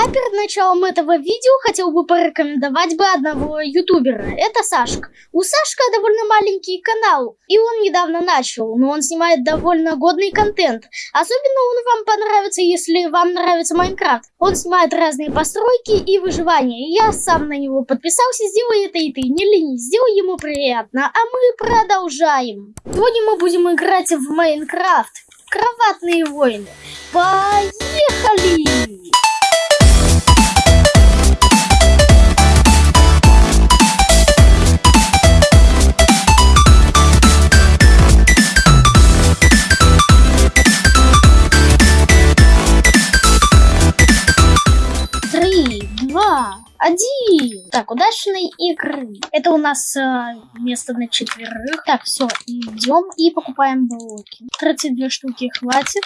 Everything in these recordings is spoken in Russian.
А перед началом этого видео хотел бы порекомендовать бы одного ютубера. Это Сашка. У Сашка довольно маленький канал, и он недавно начал, но он снимает довольно годный контент. Особенно он вам понравится, если вам нравится Майнкрафт. Он снимает разные постройки и выживания. Я сам на него подписался, сделай это и ты, не ленись, сделай ему приятно. А мы продолжаем. Сегодня мы будем играть в Майнкрафт. Кроватные войны. Поехали! Один. Так, удачной игры. Это у нас э, место на четверых. Так, все, идем и покупаем блоки. 32 штуки хватит.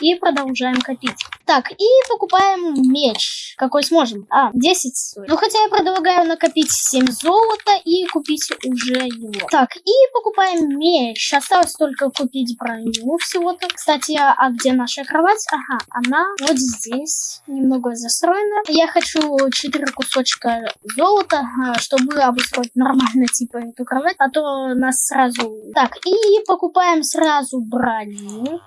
И продолжаем копить. Так, и покупаем меч. Какой сможем? А, 10 стоит. Ну, хотя я предлагаю накопить 7 золота и купить уже его. Так, и покупаем меч. Осталось только купить броню всего-то. Кстати, а где наша кровать? Ага, она вот здесь. Немного застроена. Я хочу 4 кусочка золота, а, чтобы обустроить нормально, типа, эту кровать. А то нас сразу... Так, и покупаем сразу броню.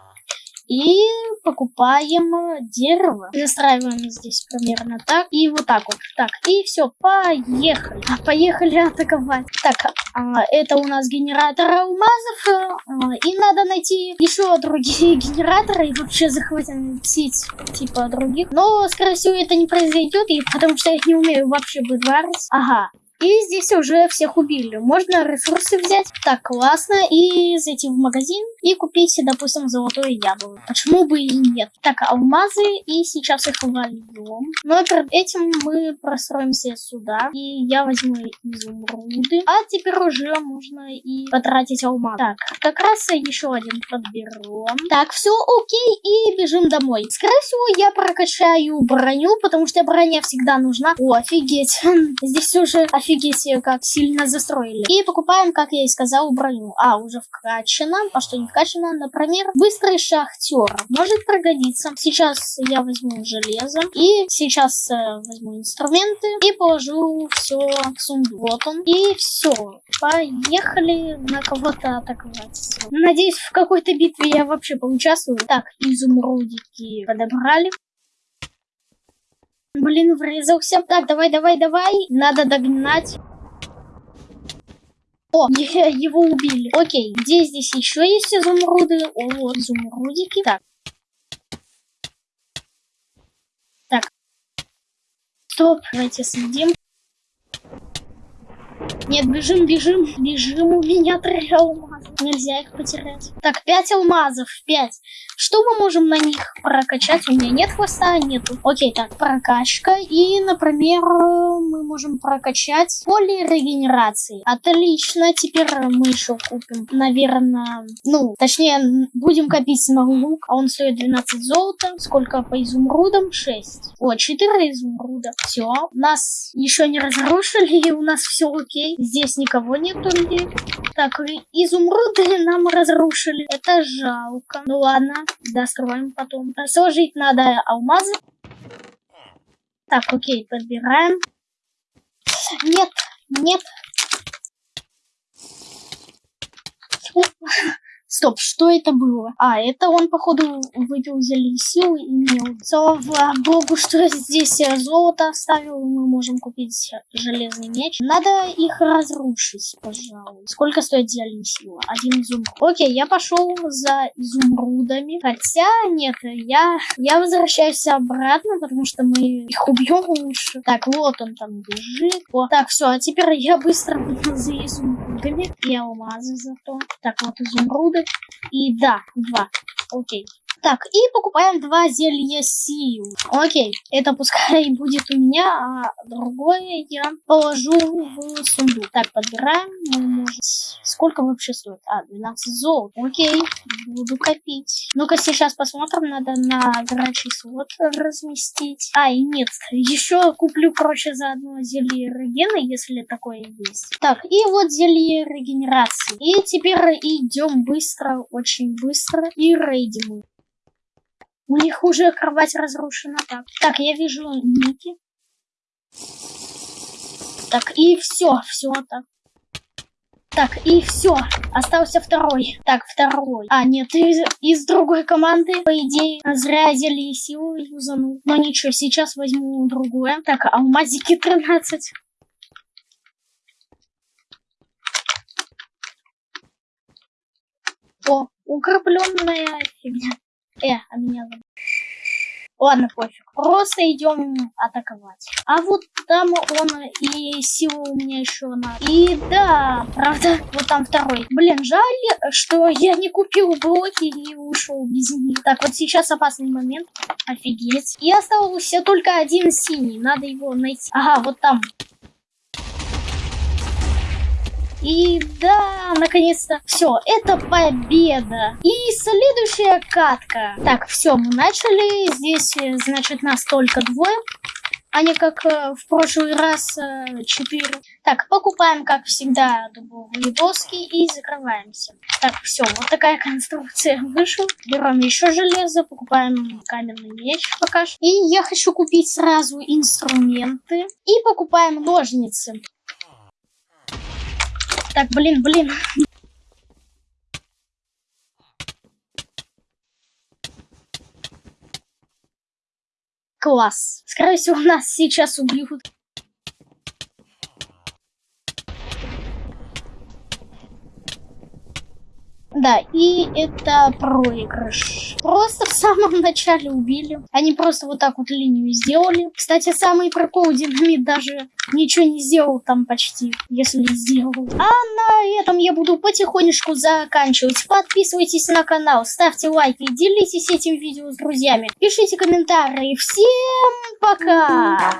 И покупаем дерево. Застраиваем здесь примерно так. И вот так вот. Так, и все, поехали. Поехали атаковать. Так, а, это у нас генератор алмазов. А, и надо найти еще другие генераторы и вообще захватить типа других. Но, скорее всего, это не произойдет, потому что я не умею вообще выдварить. Ага, и здесь уже всех убили. Можно ресурсы взять. Так, классно. И зайти в магазин и купить, допустим, золотое яблоко. Почему бы и нет? Так, алмазы. И сейчас их вольем. Но перед этим мы простроимся сюда. И я возьму изумруды. А теперь уже можно и потратить алмаз. Так, как раз еще один подберем. Так, все окей. И бежим домой. Скорее всего, я прокачаю броню, потому что броня всегда нужна. О, офигеть. Здесь уже офигеть офигеть, как сильно застроили. И покупаем, как я и сказал, броню. А, уже вкачано. А что не вкачано? Например, быстрый шахтер. Может пригодиться. Сейчас я возьму железо. И сейчас э, возьму инструменты. И положу все в сундук. Вот он. И все. Поехали на кого-то атаковать. Надеюсь, в какой-то битве я вообще поучаствую. Так, изумрудики подобрали. Блин, врезался. Так, давай, давай, давай. Надо догнать. О, его убили. Окей, где здесь еще есть изумруды? О, вот изумрудики. Так. Так. Стоп, давайте следим. Нет, бежим, бежим, бежим, у меня три алмаза. Нельзя их потерять. Так, пять алмазов, пять. Что мы можем на них прокачать? У меня нет хвоста, нету. Окей, так, прокачка. И, например, мы можем прокачать поле регенерации. Отлично, теперь мы еще купим, наверное, ну, точнее, будем копить на лук. А он стоит 12 золота. Сколько по изумрудам? 6. О, 4 изумруда. Все, нас еще не разрушили, и у нас все окей. Здесь никого нету людей. Так, изумруды нам разрушили. Это жалко. Ну ладно, достроим потом. Сложить надо алмазы. Так, окей, подбираем. Нет, нет. Стоп, что это было? А, это он, походу, выпил зелье силы и мел. Слава богу, что здесь золото оставил. Мы можем купить железный меч. Надо их разрушить, пожалуй. Сколько стоит зелье силы? Один изумруд. Окей, я пошел за изумрудами. Хотя, нет, я, я возвращаюсь обратно, потому что мы их убьем лучше. Так, вот он там бежит. О, так, все, а теперь я быстро за изумрудами. И алмазы зато. Так, вот изумруды. И да, два. Окей. Так, и покупаем два зелья сил. Окей, это пускай будет у меня, а другое я положу в сундук. Так, подбираем. Мы может... Сколько вообще стоит? А, 12 золот. Окей, буду копить. Ну-ка, сейчас посмотрим. Надо на горячий слот разместить. А, и нет. Еще куплю, короче, заодно зелье регена, если такое есть. Так, и вот зелье регенерации. И теперь идем быстро, очень быстро. И рейдим У них уже кровать разрушена. Так, так я вижу Ники. Так, и все, все так. Так, и все. Остался второй. Так, второй. А, нет, из, из другой команды, по идее, зря взяли силу юзанул. Но ничего, сейчас возьму другое. Так, алмазики 13. О, укрепленная фигня. Э, а меня. Ладно, пофиг. Просто идем атаковать. А вот там он и силу у меня еще на. И да, правда, вот там второй. Блин, жаль, что я не купил блоки и ушел без них. Так, вот сейчас опасный момент. Офигеть. И остался только один синий. Надо его найти. Ага, вот там. И да, наконец-то. Все, это победа. И следующая катка. Так, все, мы начали. Здесь, э, значит, нас только двое. А не как э, в прошлый раз э, четыре. Так, покупаем, как всегда, дубовые доски и закрываемся. Так, все, вот такая конструкция вышла. Берем еще железо, покупаем каменный меч пока что. И я хочу купить сразу инструменты. И покупаем ножницы. Так, блин, блин. Класс. Скорее всего, нас сейчас убьют. Да, и это проигрыш. Просто в самом начале убили. Они просто вот так вот линию сделали. Кстати, самый прикол, динамит даже ничего не сделал там почти, если сделал. А на этом я буду потихонечку заканчивать. Подписывайтесь на канал, ставьте лайки, делитесь этим видео с друзьями. Пишите комментарии. Всем пока!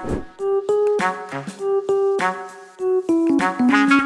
Thank you.